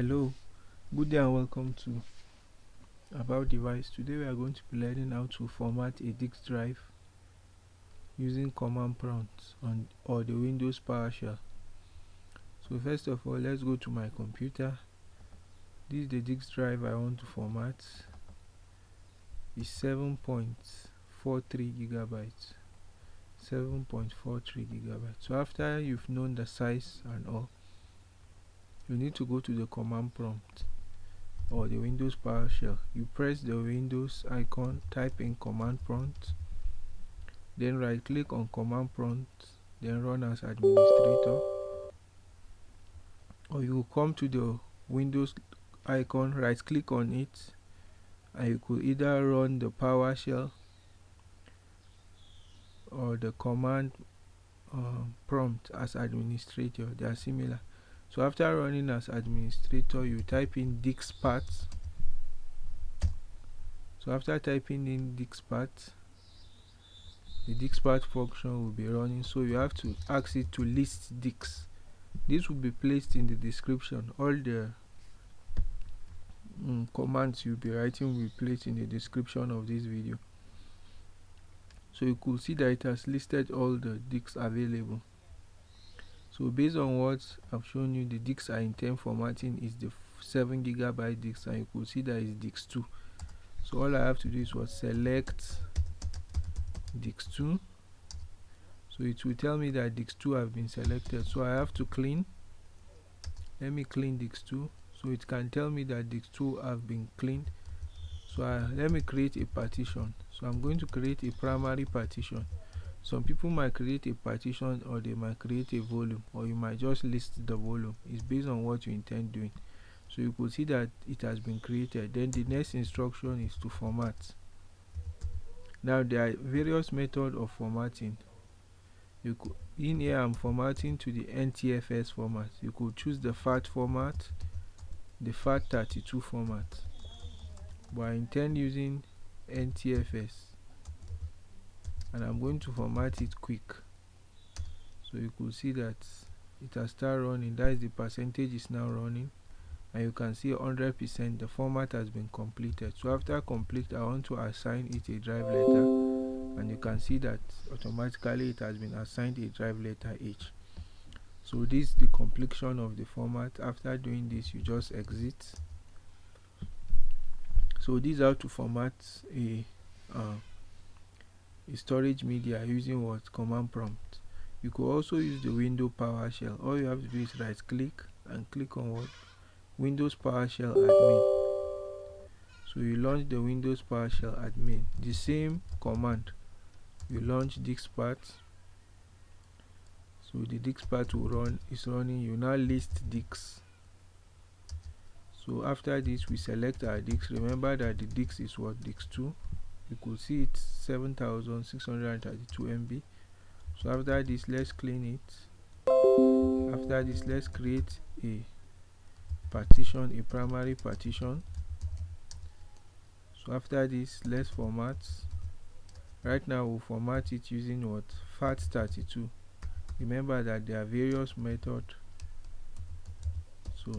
hello good day and welcome to about device. Today we are going to be learning how to format a disk drive using command prompts on or the windows powershell so first of all let's go to my computer. This is the disk drive i want to format. Is 7.43 gigabytes. 7.43 gigabytes. So after you've known the size and all you need to go to the command prompt or the Windows PowerShell. You press the Windows icon, type in command prompt, then right click on command prompt, then run as administrator. Or you come to the Windows icon, right click on it, and you could either run the PowerShell or the command uh, prompt as administrator. They are similar so after running as administrator you type in diskpart so after typing in diskpart the diskpart function will be running. So you have to ask it to list disk this will be placed in the description. All the mm, commands you'll be writing will be placed in the description of this video. So you could see that it has listed all the disks available so based on what I've shown you the disks I intend formatting is the 7 gigabyte disk and you could see that is disk 2 so all I have to do is what select disk 2 so it will tell me that disk 2 have been selected. So I have to clean. Let me clean disk 2 so it can tell me that disk 2 have been cleaned. So I, let me create a partition. So I'm going to create a primary partition some people might create a partition or they might create a volume or you might just list the volume. It's based on what you intend doing. So you could see that it has been created. Then the next instruction is to format. Now there are various methods of formatting. You could in here i'm formatting to the ntfs format. You could choose the fat format the fat32 format. But i intend using ntfs and I'm going to format it quick. So you could see that it has started running. That is the percentage is now running. And you can see 100% the format has been completed. So after complete I want to assign it a drive letter. And you can see that automatically it has been assigned a drive letter H. So this is the completion of the format. After doing this you just exit. So this is how to format a uh, storage media using what command prompt. You could also use the window powershell. All you have to do is right click and click on what? Windows powershell admin. So you launch the windows powershell admin. The same command. You launch diskpart so the diskpart will run is running. You now list disk so after this we select our dix remember that the dix is what? Dix 2 you could see it's 7632 MB so after this let's clean it. After this let's create a partition a primary partition. So after this let's format. Right now we'll format it using what? Fat32 remember that there are various methods. So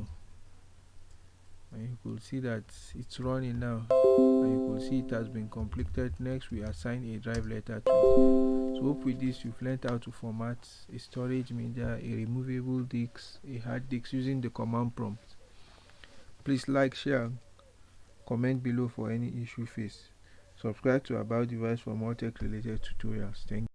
and you could see that it's running now. And you could see it has been completed. Next we assign a drive letter to it. So hope with this you've learned how to format a storage media a removable disk a hard disk using the command prompt. Please like share comment below for any issue faced subscribe to about device for more tech related tutorials. Thank